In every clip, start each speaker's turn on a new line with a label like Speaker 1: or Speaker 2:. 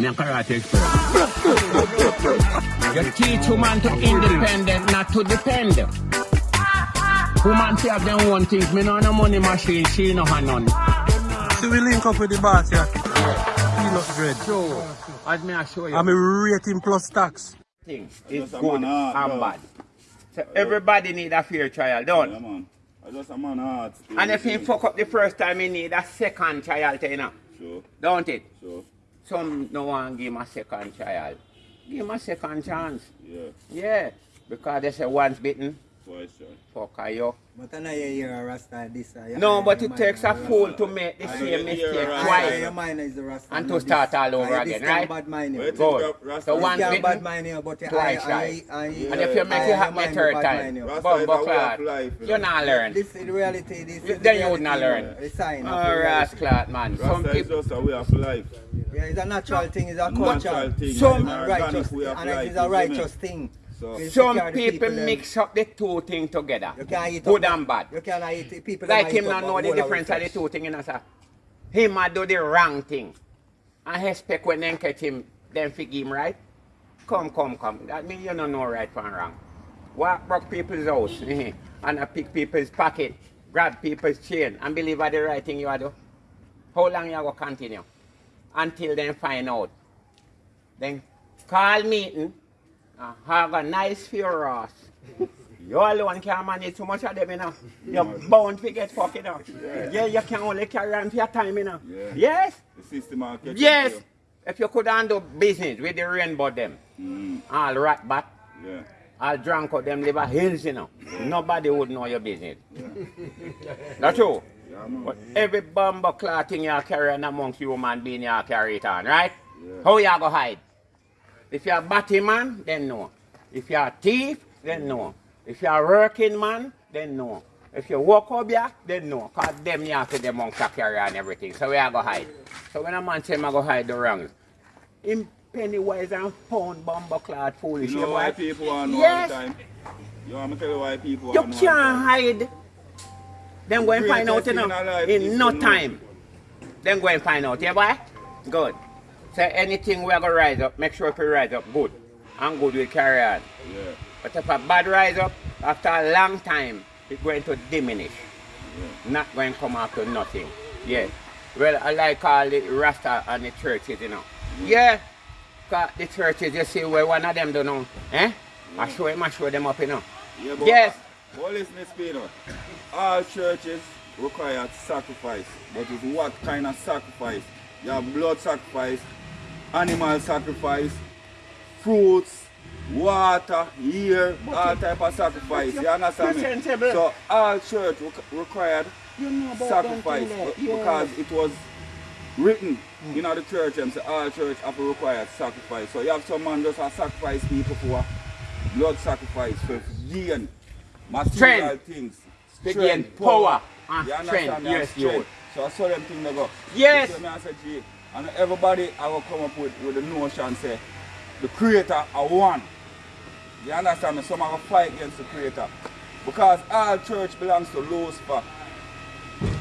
Speaker 1: Me a karate expert. you teach woman to independent, not to depend. Woman say have them one things. Me no no money machine, she no have none.
Speaker 2: So we link up with the boss, yeah? Peanut bread.
Speaker 1: So, as me I show you.
Speaker 2: I'm a rating plus tax.
Speaker 1: thing is good and bad. So everybody need a fair trial, don't?
Speaker 3: Yeah, man. I just a man heart.
Speaker 1: And if he fuck up the first time, he need a second trial, you know?
Speaker 3: Sure,
Speaker 1: Don't it?
Speaker 3: sure.
Speaker 1: Some no one give him a second trial. Give him a second chance.
Speaker 3: Yeah,
Speaker 1: Yeah. Because they say once bitten,
Speaker 3: twice shy.
Speaker 1: fuck are you.
Speaker 4: But I know you hear a Rasta this. uh,
Speaker 1: No, but it takes a fool to make the same mistake
Speaker 3: a Rasta.
Speaker 4: Rasta.
Speaker 1: twice.
Speaker 4: Your mind is the Rasta.
Speaker 1: And to start all over again, right?
Speaker 4: Bad mind
Speaker 3: Wait
Speaker 4: you.
Speaker 3: till
Speaker 1: Good. So
Speaker 3: is-
Speaker 1: one bitten,
Speaker 4: bad mind you, but
Speaker 1: twice
Speaker 4: I,
Speaker 1: shy.
Speaker 4: I, I,
Speaker 1: And if you make it happen the
Speaker 4: mind
Speaker 1: third time,
Speaker 4: mind you.
Speaker 1: Bumbo
Speaker 3: is a way of
Speaker 1: clot,
Speaker 3: you
Speaker 1: you not learn.
Speaker 4: This is the reality. This is
Speaker 1: Then you would not learn.
Speaker 4: The sign
Speaker 1: Oh,
Speaker 4: the reality.
Speaker 1: rascal, man.
Speaker 3: Rasta is just a way of life.
Speaker 4: Yeah, it's a natural thing. It's a
Speaker 3: Natural thing.
Speaker 1: Some-
Speaker 3: It's
Speaker 4: And a righteous,
Speaker 3: organic way of
Speaker 4: and it is a
Speaker 3: you see me?
Speaker 4: righteous thing.
Speaker 3: So,
Speaker 1: some
Speaker 4: secure the
Speaker 1: people
Speaker 4: uh,
Speaker 1: mix up the two things together.
Speaker 4: You can't eat
Speaker 1: Good
Speaker 4: up-
Speaker 1: and bad.
Speaker 4: You can't eat people.
Speaker 1: Like him not know the difference of the two things, you know, sir. Him a do the wrong thing. And expect when them catch him, them forgive him right. Come, come, come. That mean you don't know right from wrong. Walk broke people's house and I pick people's pocket, grab people's chain and believe are the right thing you are do. How long you go continue? Until then find out. Then call meeting and have a nice few funeral. You alone can't manage too much of them, you know. You're bound to get fucked, you know. Yeah, you can only carry on for your time, you know.
Speaker 3: Yeah.
Speaker 1: Yes?
Speaker 3: the system will catch
Speaker 1: Yes!
Speaker 3: you.
Speaker 1: If you could handle business with the rainbow them,
Speaker 3: Mm,
Speaker 1: all rat bat,
Speaker 3: yeah.
Speaker 1: all drunk out them live a hills, you know. Nobody would know your business. That's true. But every bumbo cloth thing you carry on amongst human being, you carry it on, right?
Speaker 3: Yeah.
Speaker 1: How you go hide? If you're a batty man, then no. If you're a thief, then no. If you're a working man, then no. If you walk up here, then no. Because them you have to them monks carry on everything. So where I go hide? So when a man say I go hide the wrongs, him pennywise and pound bumbo cloth foolish.
Speaker 3: You know why people to
Speaker 1: Yes.
Speaker 3: all the time? You want me to tell you why people
Speaker 1: You
Speaker 3: all the
Speaker 1: can't hide. Then go and find out, you know,
Speaker 3: in
Speaker 1: no time. Then go and find out, yeah, boy? Good. So anything we are going to rise up, make sure if we rise up good. And good will carry on.
Speaker 3: Yeah,
Speaker 1: But if a bad rise up, after a long time, it's going to diminish. Not going to come after nothing. Yeah. Well, I like all the Rasta and the churches, you know. Yeah. Cause the churches, you see where one of them don't know. Eh? I show him, I show them up, you know.
Speaker 3: yeah
Speaker 1: Yes.
Speaker 3: But listen, Pino. All churches require sacrifice. But it's what kind of sacrifice? You have blood sacrifice, animal sacrifice, fruits, water, ear, all type of sacrifice. You understand me? So all church required
Speaker 1: You know
Speaker 3: sacrifice
Speaker 1: them thing
Speaker 3: be-
Speaker 1: there.
Speaker 3: because it was written in the church and say all church have required sacrifice. So you have some man just sacrifice people for blood sacrifice for gain material
Speaker 1: Strength.
Speaker 3: things.
Speaker 1: To gain power and ah,
Speaker 3: You understand
Speaker 1: strength. Yes,
Speaker 3: strength. So I saw them thing they go.
Speaker 1: Yes.
Speaker 3: Me, I said, gee, and everybody I will come up with, with the notion say the creator are one. You understand me? Some are fight against the creator. Because all church belongs to Lucifer.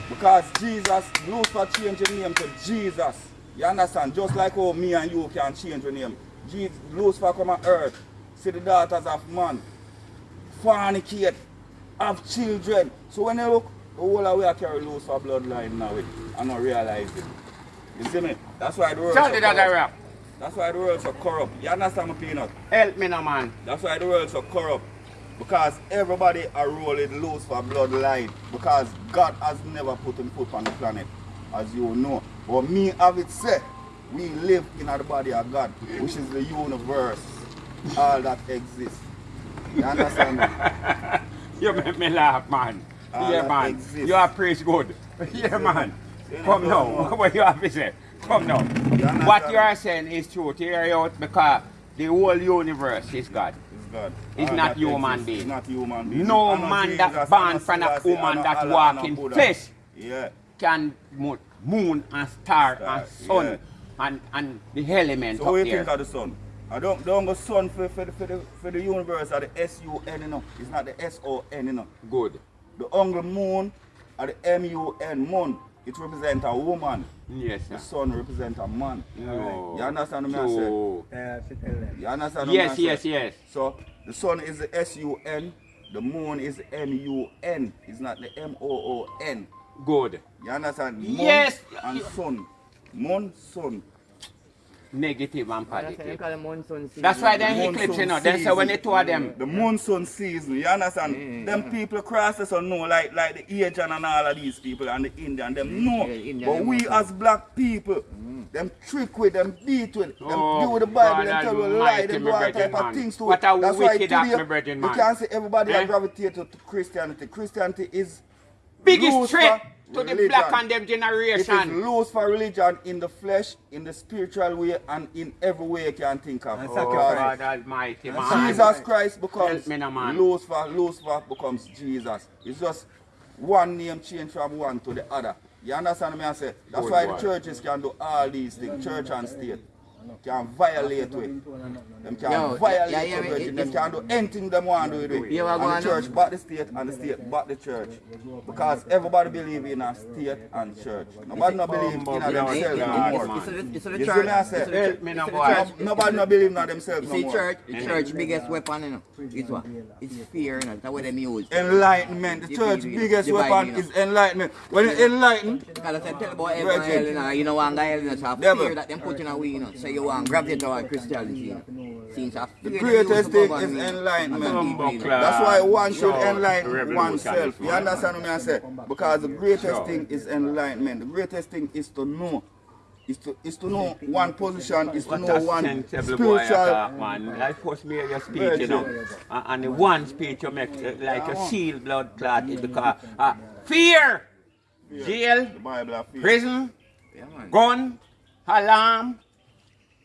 Speaker 3: Because Jesus, Lucifer changed the name to Jesus. You understand? Just like how me and you can change the name. Jesus, Lucifer come on earth, see the daughters of man, fornicate, have children. So when you look, the whole of we are carry Lucifer bloodline now and not realize it. You see me? That's why the world
Speaker 1: Tell
Speaker 3: so corrupt. That's why the world so corrupt. You understand me, Peanut?
Speaker 1: Help me now, man.
Speaker 3: That's why the world so corrupt. Because everybody are rolling loose for bloodline. Because God has never put him foot on the planet, as you know. But me have it said, we live in the body of God, which is the universe. All that exists. You understand me?
Speaker 1: You make me laugh, man.
Speaker 3: Ah,
Speaker 1: yeah, man.
Speaker 3: exists.
Speaker 1: You are preach good. yeah, man. Come now. What you have to say? Come now.
Speaker 3: understand?
Speaker 1: What you are saying is true. Hear you out because the whole universe is God.
Speaker 3: It's God.
Speaker 1: It's not human being.
Speaker 3: It's not human being.
Speaker 1: No man that born from a woman that walk in flesh.
Speaker 3: Yeah.
Speaker 1: Can mo- moon and star,
Speaker 3: Star,
Speaker 1: and sun
Speaker 3: yeah.
Speaker 1: and, and the elements
Speaker 3: So
Speaker 1: up
Speaker 3: what do you think of the sun? I don't don't go sun for, for, the, for, the, for the universe are the S-U-N, you know. It's not the S-O-N, you know.
Speaker 1: Good.
Speaker 3: The hungry moon are the M-U-N, moon. it represents a woman.
Speaker 1: Yes,
Speaker 3: The sun represents a man. Oh.
Speaker 1: No.
Speaker 3: You understand what I say?
Speaker 1: True.
Speaker 4: Uh, yeah, I tell them.
Speaker 3: You understand what
Speaker 1: Yes,
Speaker 3: I say?
Speaker 1: yes, yes.
Speaker 3: So the sun is the S-U-N, the moon is M-U-N. It's not the M-O-O-N.
Speaker 1: Good.
Speaker 3: You understand? Moon
Speaker 1: Yes.
Speaker 3: And sun. Moon, sun.
Speaker 1: Negative and
Speaker 5: That's why they
Speaker 1: positive.
Speaker 5: call it monsoon season.
Speaker 1: That's why them
Speaker 3: Monsoon
Speaker 1: eclipse, you know. Then say when they two of them.
Speaker 3: The monsoon season, you understand? Mm. Them people cross the sun know, like like the Asian and all of these people and the Indian, them mm. know.
Speaker 5: Yeah, Indian,
Speaker 3: but we
Speaker 5: know.
Speaker 3: as black people, mm. them trick with, them beat with, them
Speaker 1: Oh,
Speaker 3: do with the Bible,
Speaker 1: God
Speaker 3: them tell you a lie,
Speaker 1: almighty,
Speaker 3: them do all type
Speaker 1: brethren,
Speaker 3: of things to
Speaker 1: What
Speaker 3: it.
Speaker 1: a
Speaker 3: That's why
Speaker 1: wicked act,
Speaker 3: today,
Speaker 1: my brethren,
Speaker 3: you
Speaker 1: man.
Speaker 3: can't say everybody
Speaker 1: Eh?
Speaker 3: are gravitated to Christianity. Christianity is
Speaker 1: Biggest
Speaker 3: loose for
Speaker 1: to the black and them
Speaker 3: It is
Speaker 1: generation.
Speaker 3: loose for religion in the flesh, in the spiritual way, and in every way you can think of.
Speaker 1: Oh, God almighty, man.
Speaker 3: Jesus Christ becomes
Speaker 1: me now, man.
Speaker 3: Lucifer, Lucifer becomes Jesus. It's just one name change from one to the other. You understand me I say? That's
Speaker 1: Good
Speaker 3: why the churches can do all these things, church and state. Can violate with. Them can
Speaker 5: Yo,
Speaker 3: violate
Speaker 5: yeah, yeah,
Speaker 3: with
Speaker 5: yeah,
Speaker 3: virgin.
Speaker 5: it-
Speaker 3: Them can do anything them want to do it.
Speaker 5: Yeah, what
Speaker 3: and the church back the state and the state back the church. Because everybody believe in a state and church. Nobody not believe in
Speaker 1: Bumbo,
Speaker 3: themselves
Speaker 5: It's-
Speaker 1: Lord,
Speaker 5: it's-
Speaker 3: no more.
Speaker 5: it's- it's- it's the
Speaker 3: You see
Speaker 5: church.
Speaker 3: I
Speaker 5: it's
Speaker 3: say?
Speaker 5: the church-
Speaker 1: me
Speaker 5: it's
Speaker 1: now,
Speaker 5: the
Speaker 1: boy.
Speaker 5: church.
Speaker 3: No- Nobody not believe in themselves
Speaker 5: You
Speaker 3: no
Speaker 5: see,
Speaker 3: more.
Speaker 5: church, the church biggest weapon, you know, is what? It's fear, you know. That's what they use.
Speaker 3: Enlightenment. The church biggest weapon is enlightenment. When you enlighten,
Speaker 5: Because I said, tell about heaven and hell, you know, you know, one guy, you know, so
Speaker 3: Devil.
Speaker 5: fear that them put in a way, you know, so you want to gravitate toward Christianity. Since I
Speaker 3: the greatest thing is
Speaker 5: to
Speaker 3: enlightenment.
Speaker 5: That's
Speaker 3: why one should
Speaker 1: Sure.
Speaker 3: enlighten oneself. You understand what I say? Because the greatest thing is enlightenment. The greatest thing is to know. Is to, is to know one position, is to
Speaker 1: What
Speaker 3: know one
Speaker 1: sensible boy
Speaker 3: spiritual.
Speaker 1: man. Like first me your speech, you know. And, and the one speech you make uh, like a seal blood clot is because uh, fear, jail,
Speaker 3: The Bible of faith.
Speaker 1: prison,
Speaker 5: Yeah, man.
Speaker 1: gun, alarm,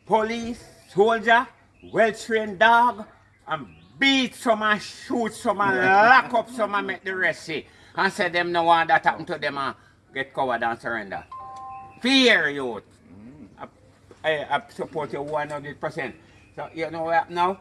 Speaker 1: police, soldier, well-trained dog, and beat some and shoot some and lock up some and make the rest see. And say them no one that happen to them and get covered and surrender. Fear youth. I, I, I support you 100%. So you know what now?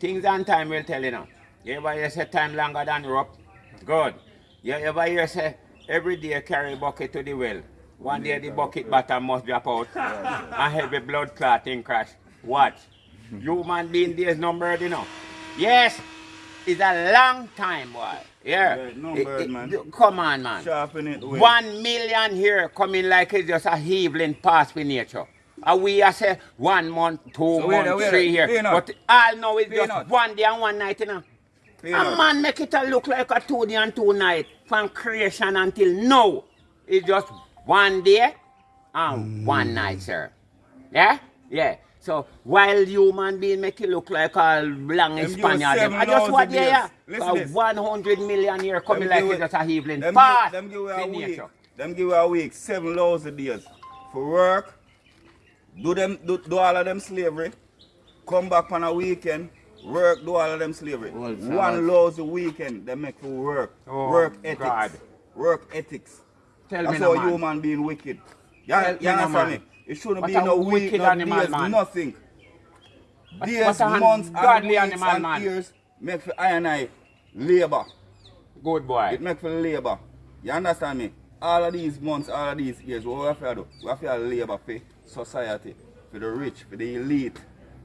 Speaker 1: Things and time will tell you now. You ever hear say time longer than rope? Good. You ever hear say every day carry bucket to the well. One day the bucket bottom must drop out I have a blood clotting crash. Watch. Human being days numbered, you know. Yes, it's a long time, boy. Yeah.
Speaker 3: Yeah, no
Speaker 1: It-
Speaker 3: bird,
Speaker 1: it-
Speaker 3: man.
Speaker 1: Come on, man.
Speaker 3: Sharpen it. with-
Speaker 1: One million here coming like it's just a heaving past with nature. And we are say one month, two
Speaker 3: So wait
Speaker 1: months,
Speaker 3: wait a-
Speaker 1: three here.
Speaker 3: Peanut.
Speaker 1: But all know it's just one day and one night, you know. A man make it a look like a two day and two night from creation until now. It's just one day and one night, sir. Yeah? Yeah. So while human being make it look like a long
Speaker 3: Them
Speaker 1: Spaniard, them, I just what
Speaker 3: thousand
Speaker 1: they are.
Speaker 3: Listen this.
Speaker 1: 100 million year coming like
Speaker 3: it-
Speaker 1: just a heaving
Speaker 3: Them give, them give
Speaker 1: with
Speaker 3: a week.
Speaker 1: nature.
Speaker 3: Them give a week, seven lousy days. For work, do them do, do all of them slavery, come back on a weekend, work, do all of them slavery.
Speaker 5: Well.
Speaker 3: One lousy weekend they make for work.
Speaker 1: Oh,
Speaker 3: work ethics.
Speaker 1: God.
Speaker 3: Work ethics.
Speaker 1: Tell
Speaker 3: That's
Speaker 1: me
Speaker 3: how
Speaker 1: man.
Speaker 3: human being wicked. You,
Speaker 1: Tell
Speaker 3: you understand me? It shouldn't
Speaker 1: What
Speaker 3: be no week,
Speaker 1: wicked
Speaker 3: no
Speaker 1: animal,
Speaker 3: days,
Speaker 1: man.
Speaker 3: nothing.
Speaker 1: What-
Speaker 3: Days,
Speaker 1: a
Speaker 3: months, and weeks
Speaker 1: animal,
Speaker 3: and
Speaker 1: man.
Speaker 3: years make for I and I labor.
Speaker 1: Good boy.
Speaker 3: It make for labor. You understand me? All of these months, all of these years, what we have to do? We have to labor for society, for the rich, for the elite.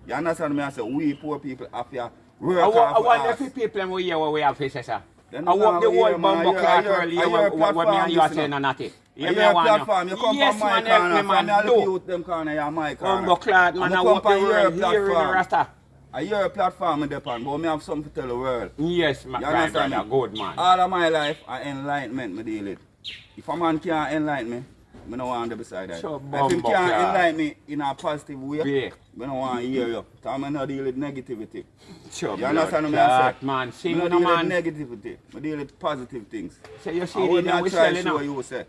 Speaker 3: You understand me? I say we poor people have to work
Speaker 1: I, wa- I wonder if people we hear what we have to say, sir. I
Speaker 3: you
Speaker 1: the whole bumbo clock
Speaker 3: hear-
Speaker 1: early
Speaker 3: I
Speaker 1: hear
Speaker 3: hear
Speaker 1: what, what, what me and you are
Speaker 3: listen
Speaker 1: not it.
Speaker 3: You
Speaker 1: Hear me
Speaker 3: platform, you come
Speaker 1: Yes,
Speaker 3: from my
Speaker 1: man,
Speaker 3: corner,
Speaker 1: man,
Speaker 3: I look
Speaker 1: do.
Speaker 3: you them corner, you're my corner.
Speaker 1: Bumbo clock, man, I
Speaker 3: come
Speaker 1: the world the
Speaker 3: platform.
Speaker 1: rasta.
Speaker 3: I hear a platform in Japan, but me have something to tell the world.
Speaker 1: Yes, my
Speaker 3: You understand
Speaker 1: brother.
Speaker 3: me?
Speaker 1: Good man.
Speaker 3: All of my life, I enlightenment me deal with. If a man can't enlighten me, I don't want to be beside that.
Speaker 1: So
Speaker 3: if he
Speaker 1: bumbo
Speaker 3: can't
Speaker 1: clad.
Speaker 3: enlighten me in a positive way,
Speaker 1: Yeah.
Speaker 3: I don't want to hear you. Because I not deal with negativity.
Speaker 1: Sure,
Speaker 3: You understand
Speaker 1: blood
Speaker 3: what I
Speaker 1: clot,
Speaker 3: say?
Speaker 1: man.
Speaker 3: I
Speaker 1: Sing
Speaker 3: not
Speaker 1: no
Speaker 3: deal
Speaker 1: man.
Speaker 3: with negativity. I deal with positive things.
Speaker 1: So you see
Speaker 3: And
Speaker 1: the
Speaker 3: when
Speaker 1: now
Speaker 3: I
Speaker 1: we
Speaker 3: try to show
Speaker 1: now.
Speaker 3: you, say,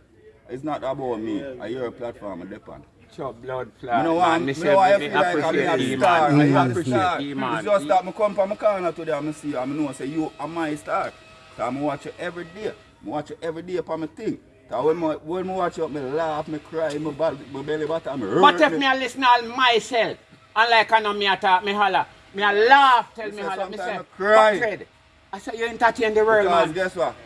Speaker 3: it's not about me. I hear a platform in Japan.
Speaker 1: Sure, blood
Speaker 3: I
Speaker 1: clot,
Speaker 3: don't
Speaker 1: man.
Speaker 3: want,
Speaker 1: Me
Speaker 3: I
Speaker 1: say
Speaker 3: don't want to
Speaker 1: me
Speaker 3: feel like I'm
Speaker 1: appreciate
Speaker 3: a
Speaker 1: you,
Speaker 3: star. I'm the
Speaker 1: appreciate
Speaker 3: star.
Speaker 1: you, man.
Speaker 3: It's just that I come from my corner today and I see you and I know say you are my star. So I watch you every day. I watch you every day upon my thing. So when I, when I watch you, I laugh, I cry, my, body, my belly button, I hurt
Speaker 1: But if me a listen all myself, and like I know me a talk, me holla, me a laugh, tell
Speaker 3: You
Speaker 1: me holla, me say,
Speaker 3: I cry.
Speaker 1: "But Fred, I say you entertain the world,
Speaker 3: Because
Speaker 1: man.
Speaker 3: guess what?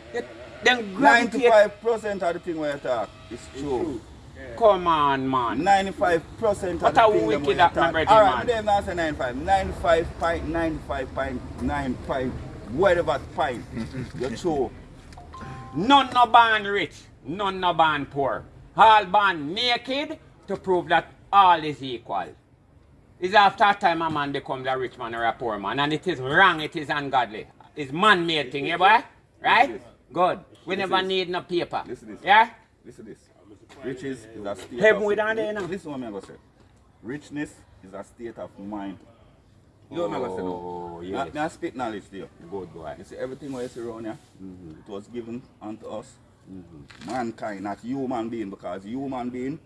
Speaker 1: Then
Speaker 3: 95% of the thing you talk is true.
Speaker 1: Come on, man.
Speaker 3: 95% of the thing
Speaker 1: wicked
Speaker 3: them
Speaker 1: that
Speaker 3: talk. Alright,
Speaker 1: man.
Speaker 3: me not say 95. 95.95.95 whatever pint. You're true.
Speaker 1: None no born rich, none no born poor. All born naked to prove that all is equal. It's after time a man becomes a rich man or a poor man, and it is wrong, it is ungodly. It's man-made thing, yeah, boy? Right? Good. We never need no paper.
Speaker 3: Listen this.
Speaker 1: Yeah?
Speaker 3: Listen this. Riches is a state
Speaker 1: Heaven
Speaker 3: of...
Speaker 1: with down there now.
Speaker 3: Listen what I'm going to say. Richness is a state of mind. You know what I'm going to say
Speaker 1: Oh,
Speaker 3: now?
Speaker 1: yes.
Speaker 3: May I speak knowledge to you?
Speaker 1: Good boy.
Speaker 3: You see, everything what you see around here,
Speaker 1: Mm-hmm.
Speaker 3: it was given unto us. Mm-hmm. Mankind, not human being, because human being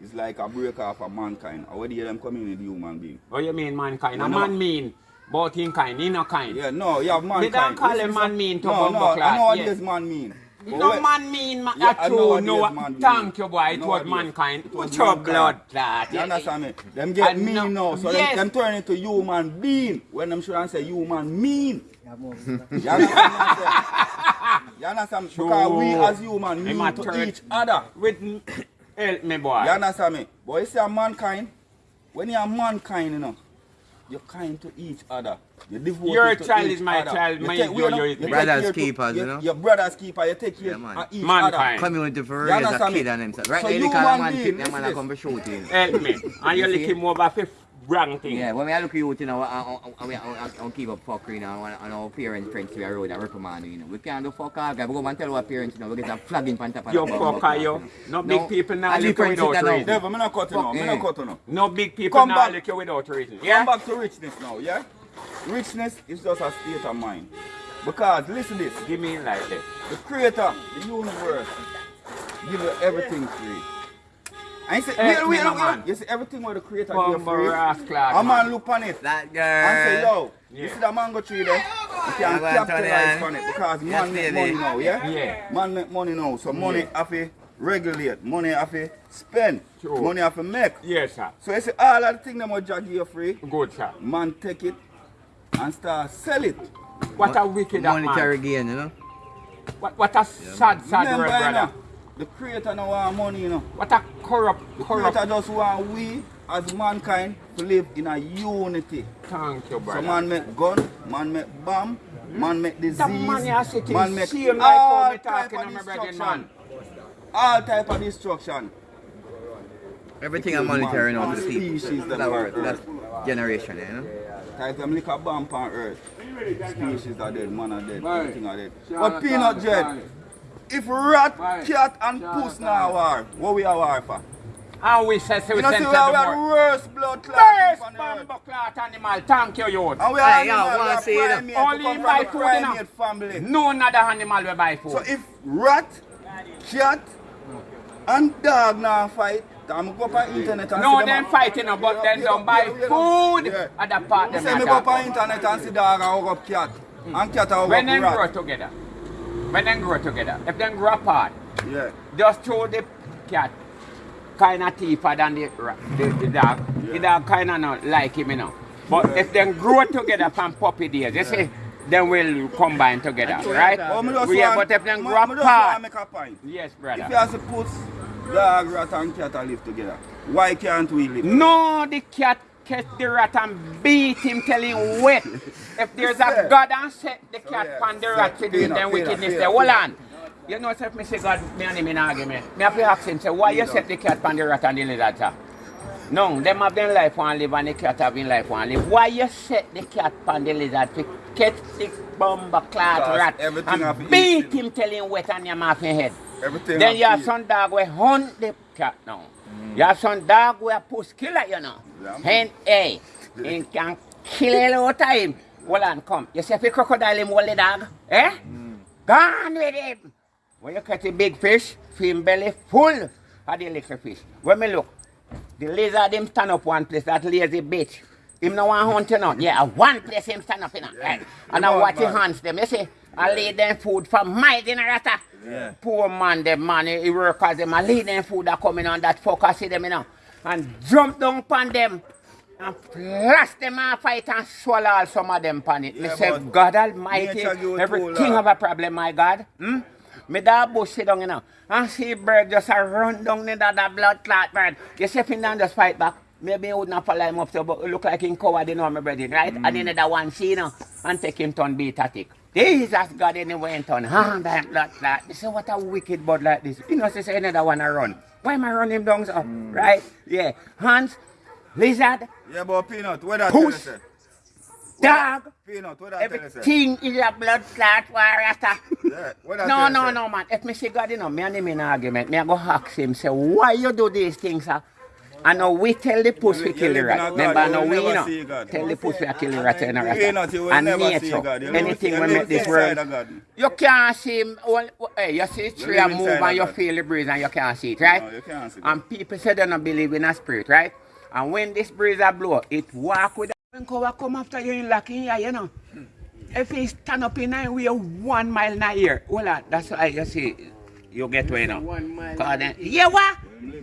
Speaker 3: is like a break off of mankind. Or where do you them come in with human being?
Speaker 1: What do you mean mankind?
Speaker 3: No,
Speaker 1: A
Speaker 3: no.
Speaker 1: man mean, but in kind, he no kind.
Speaker 3: Yeah, no, you have mankind.
Speaker 1: don't call
Speaker 3: Listen,
Speaker 1: him man mean to
Speaker 3: No,
Speaker 1: bumbo
Speaker 3: no,
Speaker 1: class,
Speaker 3: I know what
Speaker 1: yes.
Speaker 3: this man mean. But
Speaker 1: No
Speaker 3: when-
Speaker 1: man mean, ma-
Speaker 3: Yeah,
Speaker 1: yeah,
Speaker 3: I know
Speaker 1: true. No,
Speaker 3: man
Speaker 1: thank
Speaker 3: mean.
Speaker 1: you, boy. It
Speaker 3: No
Speaker 1: was mankind.
Speaker 3: it was
Speaker 1: Put your blood clot.
Speaker 3: You understand me? Them
Speaker 1: I
Speaker 3: get mean
Speaker 1: know-
Speaker 3: now, so
Speaker 1: Yes.
Speaker 3: them, them turn into human being when them should say human mean. You understand me? I say? You understand me? Because we as human
Speaker 1: Him
Speaker 3: mean
Speaker 1: a
Speaker 3: to
Speaker 1: turn-
Speaker 3: each other.
Speaker 1: With help me, boy.
Speaker 3: You understand me? But you see a mankind, when you are mankind, you know, you're kind to each other. You devote
Speaker 1: Your
Speaker 3: to
Speaker 1: child
Speaker 3: each
Speaker 1: is my
Speaker 3: other.
Speaker 1: child,
Speaker 3: You
Speaker 1: mind
Speaker 3: take-
Speaker 1: you,
Speaker 3: you know,
Speaker 1: you're
Speaker 5: Brothers
Speaker 3: care to-
Speaker 5: keepers, you know?
Speaker 3: Your brother's keeper, you take care
Speaker 5: Yeah, man.
Speaker 3: of each
Speaker 1: Mankind.
Speaker 3: other.
Speaker 5: Community for
Speaker 3: You
Speaker 5: raise a kid
Speaker 3: me?
Speaker 5: and himself. Right
Speaker 3: So
Speaker 5: now, the
Speaker 3: human
Speaker 5: kind of man
Speaker 3: being,
Speaker 5: pick them
Speaker 3: listen
Speaker 5: and I
Speaker 3: this.
Speaker 5: come for shooting.
Speaker 1: Help me. And you
Speaker 5: You
Speaker 1: lick
Speaker 5: see?
Speaker 1: him over for wrong thing.
Speaker 5: Yeah, when I look at you, you know, I, I, I, I, I, I keep up fuckery, you know, and, and our parents friends we are road and reprimand, you know. We can't do fuck all, guys. We go and tell our parents, you know, we get a flagging pan top of ah,
Speaker 1: You
Speaker 5: the bum,
Speaker 1: fucker,
Speaker 5: bum,
Speaker 1: you. No big people now
Speaker 5: and
Speaker 1: lick
Speaker 5: the
Speaker 1: you
Speaker 5: friends
Speaker 1: without
Speaker 5: sit down.
Speaker 1: reason.
Speaker 3: Never, me not cut you now. Me
Speaker 5: Fuck,
Speaker 3: not cut you.
Speaker 1: No big people
Speaker 3: Come
Speaker 1: now
Speaker 3: back.
Speaker 1: lick you without reason.
Speaker 3: Come
Speaker 1: Yeah?
Speaker 3: back to richness now, yeah? Richness is just a state of mind. Because, listen this,
Speaker 1: Give me like this.
Speaker 3: the creator, the universe, give you everything free. And you see,
Speaker 1: Hey,
Speaker 3: wait, wait,
Speaker 1: me,
Speaker 3: look,
Speaker 1: man.
Speaker 3: look, you see everything what the creator give you
Speaker 1: Bumbo
Speaker 3: free.
Speaker 1: rascal,
Speaker 3: A
Speaker 1: man.
Speaker 3: man look on it
Speaker 5: That
Speaker 3: and say,
Speaker 5: girl.
Speaker 3: yo, you
Speaker 1: Yeah.
Speaker 3: see that mango tree there? You can
Speaker 5: go
Speaker 3: capitalize on it because
Speaker 5: Yes,
Speaker 3: man make money now, yeah?
Speaker 1: Yeah.
Speaker 3: Man make money now, so money have to regulate, money have to spend,
Speaker 1: True.
Speaker 3: money have to make.
Speaker 1: Yes, sir.
Speaker 3: So you see all of the things that what Jah give you free,
Speaker 1: Good, sir.
Speaker 3: man take it and start sell it.
Speaker 1: What a wicked that
Speaker 5: Monetary
Speaker 1: man.
Speaker 5: gain, you know.
Speaker 1: What, what a sad, sad
Speaker 3: Remember,
Speaker 1: word,
Speaker 3: you
Speaker 1: brother.
Speaker 3: Know, the creator no want money, you know.
Speaker 1: What a corrupt,
Speaker 3: The
Speaker 1: corrupt.
Speaker 3: creator just want we as mankind to live in a unity.
Speaker 1: Thank you,
Speaker 3: So
Speaker 1: brother.
Speaker 3: man make gun, man make bomb, man make disease,
Speaker 1: man
Speaker 3: man make
Speaker 1: shame like
Speaker 3: all type of
Speaker 1: on my brother,
Speaker 3: destruction.
Speaker 1: man.
Speaker 3: All type of destruction.
Speaker 5: Everything is monetary now to the people.
Speaker 3: Species that
Speaker 5: That's,
Speaker 3: are
Speaker 5: our- that's generation, you know.
Speaker 3: Type them lick a bomb on earth. Species are dead, man are dead,
Speaker 2: Right.
Speaker 3: everything are dead.
Speaker 2: Shall
Speaker 3: But peanut
Speaker 2: call
Speaker 3: jet,
Speaker 2: it?
Speaker 3: If rat,
Speaker 2: Right.
Speaker 3: cat and
Speaker 2: Shall
Speaker 3: puss now
Speaker 2: it?
Speaker 3: war, what we are war for?
Speaker 1: And we say, so we
Speaker 3: You know see
Speaker 1: send
Speaker 3: we are, we
Speaker 1: to
Speaker 3: are
Speaker 1: the
Speaker 3: the worst blood clot
Speaker 1: First
Speaker 3: on
Speaker 1: bumbo clot animal. Thank you, youth.
Speaker 3: And we are
Speaker 5: Hey, yo,
Speaker 3: animal, we
Speaker 5: wanna
Speaker 3: are
Speaker 5: see it?
Speaker 3: primate,
Speaker 1: Only
Speaker 3: we come
Speaker 1: in my food, you know.
Speaker 3: primate family.
Speaker 1: No other animal will buy food.
Speaker 3: So if rat, cat, and dog now fight, I'm go up on mm. internet and
Speaker 1: no,
Speaker 3: see
Speaker 1: them
Speaker 3: a-
Speaker 1: fighting, no, but
Speaker 3: Yeah,
Speaker 1: then
Speaker 3: yeah,
Speaker 1: don't buy
Speaker 3: yeah, yeah.
Speaker 1: food
Speaker 3: Yeah.
Speaker 1: at the part
Speaker 3: You
Speaker 1: them
Speaker 3: say me
Speaker 1: not
Speaker 3: go up on
Speaker 1: about.
Speaker 3: internet and see dog and hug up cat. Mm. And cat and hug
Speaker 1: When
Speaker 3: up
Speaker 1: them grow together, when them grow together, if they grow apart,
Speaker 3: Yeah.
Speaker 1: just throw the cat kind of deeper than the, the, the dog. The dog kind of not like him, you know. But
Speaker 3: Yeah.
Speaker 1: if they grow together from puppy days, you see, then we'll combine together, right?
Speaker 3: Me just
Speaker 1: yeah, but if them
Speaker 3: me-
Speaker 1: grow
Speaker 3: me just want
Speaker 1: apart,
Speaker 3: make a point.
Speaker 1: yes, brother.
Speaker 3: If you have to put dog, rat and cat live together, why can't we live?
Speaker 1: No, the cat catch the rat and beat him, tell him wet. If there's a God and set the cat
Speaker 3: yeah,
Speaker 1: on the rat to do
Speaker 3: Fair
Speaker 1: it, then
Speaker 3: enough,
Speaker 1: wickedness
Speaker 3: enough,
Speaker 1: hold on. You know, if me say God, me and him in argument, me have to ask him, say, why you set the cat on the rat and the lizard. No, them have been life one live and the cat have been life one live. Why you set the cat on the lizard to catch the bomber
Speaker 3: Because
Speaker 1: rat
Speaker 3: everything
Speaker 1: and beat him till him wet on your mouth and head?
Speaker 3: Everything
Speaker 1: Then
Speaker 3: have
Speaker 1: you have
Speaker 3: to
Speaker 1: some dog where hunt the cat now. You have some dog where push killer, you know.
Speaker 3: Yeah.
Speaker 1: And hey, he can kill a lot of time. Well on, come. You see if a crocodile him hold the dog, eh? Gone with him. When you catch a big fish, film belly full of the little fish. When me look, the lizard him stand up one place, that lazy bitch. Him no want hunting on. Yeah, one place him stand up, you know. Right. And I watch him
Speaker 3: man.
Speaker 1: hands them. You see, I lay them food for my rata.
Speaker 3: Yeah.
Speaker 1: Poor man, them man, he work as them. I lay them food that coming on that fucker, see them, you know. And jump down upon them. And blast them and fight and swallow all some of them upon it.
Speaker 3: Yeah,
Speaker 1: say, God Almighty,
Speaker 3: nature give you
Speaker 1: every king
Speaker 3: uh,
Speaker 1: have a problem, my God. Hmm? Me da bush sit down, you know. And see bird just a run down in that, that blood clot bird. You see if he just fight back. Maybe he would not follow him up so but look like him coward, you know, my brother, right? And then the one see, you know, and take him turn beat at it. Jesus God anyway in turn. Ah, that blood clot. You say what a wicked bud like this. You know, say say another one a run. Why am I running him down so? Right? Yeah. Hans, lizard,
Speaker 3: Yeah, but Peanut, what that tell
Speaker 1: push,
Speaker 3: say?
Speaker 1: dog.
Speaker 3: Peanut, what that tell?
Speaker 1: Everything is a blood clot warrior.
Speaker 3: Yeah, what that
Speaker 1: No,
Speaker 3: tell
Speaker 1: no, no, man. If me see God, you know, me and him in argument, me I go ask him, say, why you do these things, sir? And know we tell the pussy
Speaker 3: You
Speaker 1: we kill the
Speaker 3: live in a
Speaker 1: rat. Remember, I
Speaker 3: know
Speaker 1: we, you know, tell the pussy we kill the rat in a rat.
Speaker 3: Peanut, you will
Speaker 1: And nature,
Speaker 3: God. You live-
Speaker 1: anything
Speaker 3: you
Speaker 1: we make this
Speaker 3: inside
Speaker 1: world,
Speaker 3: of God.
Speaker 1: you can't see him. Well, hey, you see tree and move and you feel the breeze and you can't see it, right?
Speaker 3: No, you can't see it.
Speaker 1: And people say they don't believe in a spirit, right? And when this breeze a blow, it walk with when cover come after you in locking here, you know. If he stand up in a way one mile in a year, well, that's why you see, you get where now? know.
Speaker 6: One mile.
Speaker 1: Cause then, yeah, what?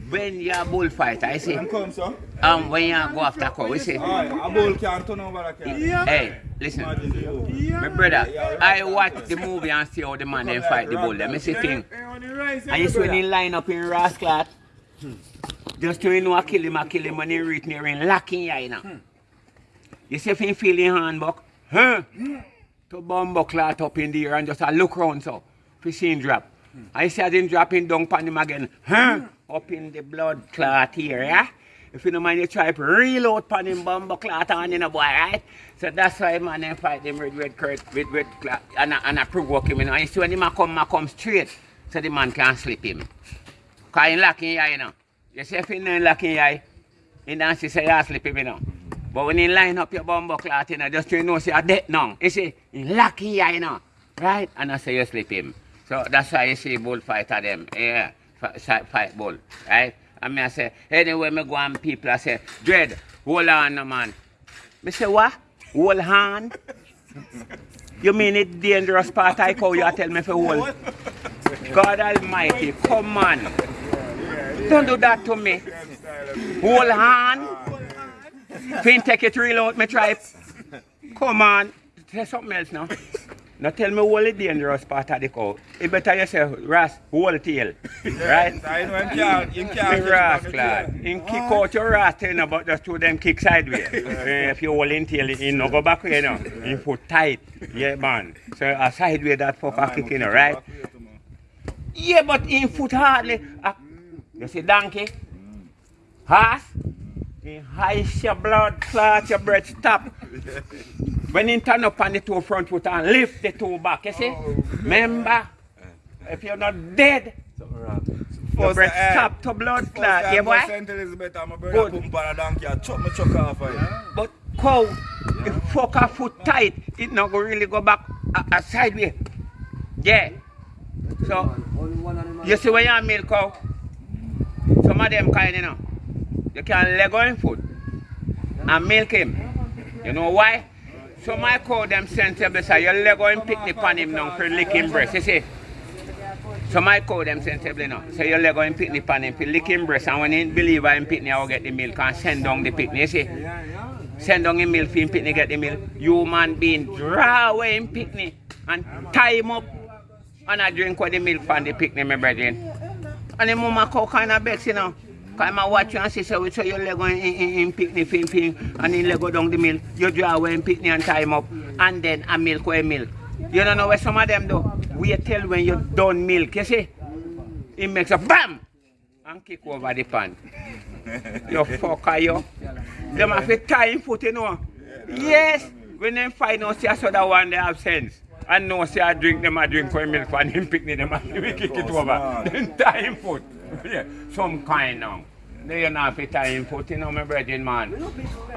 Speaker 1: When you're a bullfighter, I see,
Speaker 3: Them come, so.
Speaker 1: um, when you go after cow, we see,
Speaker 3: Alright, a bull can't turn over the car.
Speaker 1: hey, listen,
Speaker 3: Imagine you.
Speaker 1: my brother, I watch the movie and see how the man then fight the bull. Let me see thing. And you see when he line up in Rasclat, just to you know I kill him, I kill him when he reach near in locking ya, you know. You see if he feel in hand buck, huh? To bumbo clot up in the air and just a look round so, if see him drop. I see him dropping down upon him again, huh? Up in the blood clot here, yeah? If you don't mind, you try to reload upon him bumbo clot on in a boy, right? So that's why man then fight them with red curd, with red clot, and I, and I provoke him, you know. You see when him come, a come straight, so the man can't slip him. Cause he your eye, you know. You see if he not locking your eye, he don't see say you slip him, you know. But when he line up your bumbo clot, you know, just you know say a dead now. You see, he your eye, you know. Right? And I say you slip him. So that's why you see bullfighter them. Yeah. Fight, bull. Right? And me I say, anyway, me go and people I say, Dread, hold on man. Me say what? Hold on. You mean it dangerous part I call you a tell me for hold? God Almighty, come on. Don't do that to me. Hold on. Fin take it real out, me try. Come on. Say something else now. Now tell me what the dangerous part of the cow. It better you say, Ras, hold tail. Right?
Speaker 3: Him can't, can't
Speaker 1: ras clad. In kick out your ras you about just two them kick sideways. Eh, if you hold in tail, you no go back you know. In foot tight. Yeah man. So a sideways that fucker kick you know, right? Yeah, but in foot hardly. Uh, you see donkey? Horse? In high your blood clot, your breath stop. When you turn up on the two front foot and lift the two back, you see? Oh. Remember? If you're not dead, your
Speaker 3: First
Speaker 1: breath
Speaker 3: time-
Speaker 1: stop to blood
Speaker 3: First
Speaker 1: clot.
Speaker 3: time
Speaker 1: Yeah, boy?
Speaker 3: St. Elizabeth and my brother
Speaker 1: Good.
Speaker 3: put on a donkey and chop me chuck off eh? of it.
Speaker 1: But cow, if fuck a foot tight, it not go really go back a, a sideways. Yeah. So, you see when you milk cow, some of them kind, you know, you can leg on food and milk him. You know why? So my cow them sensible say you leg on picnic on him now for lick him breast, you see? So my cow them sensible now. So you leg on picnic on him for lick him breast and when he believe in picnic I will get the milk and send down the picnic, you see? Send down the milk for him picnic get the milk. Human being draw away him picnic and tie him up and I drink with the milk from the picnic, my brethren. And the mama cow kind of vex, you know. Cause I watch you and see so, so your leg in, in, in picnic fin fin and then leg go down the milk. You draw away in picnic and tie him up and then a milk with milk. You don't know where some of them do. We tell when you done milk, you see? It makes a BAM! And kick over the pan. you fucker you. Them have to tie him foot, you know. Yes! When they find out see a that one they have sense. And no say I drink them I drink with milk and him picnic them and we kick it over. Then tie him foot. Some kind now. They are not tie him foot, you know, my brethren, man.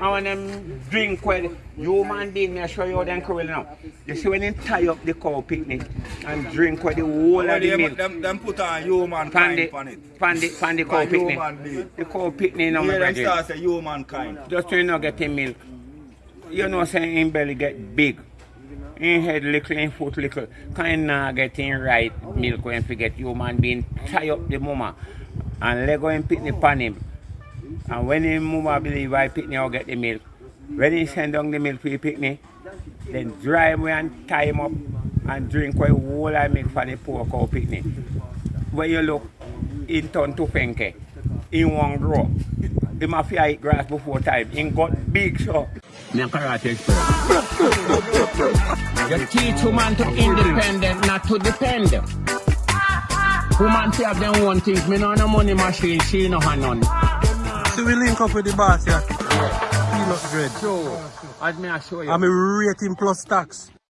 Speaker 1: And when them drink with human being, me show you how them cruel now. You see when they tie up the cow picnic and drink with the whole of the milk.
Speaker 3: them, them put on human
Speaker 1: Pan
Speaker 3: kind on it.
Speaker 1: pan the, pan the cow picnic. The cow picnic now, my brethren.
Speaker 3: start say humankind.
Speaker 1: Just to not get him milk. You know, saying him belly get big. In head little, in foot little. Kind of getting right milk when forget human being tie up the mama and let go and picnic pan him. And when him mama believe I picnic I'll get the milk. When he send down the milk for the picnic, then dry him and tie him up and drink what whole I make for the poor cow picnic. When you look, in turn to Fenke, in one grow. He must eat grass before time. in got big show. Me karate you teach woman to independent, not to depend. Woman to have them one things. Me no no money machine, she no have none.
Speaker 2: So we link up with the boss, yeah. Peanut bread.
Speaker 1: So, as me I show you.
Speaker 2: I'm a rating plus tax.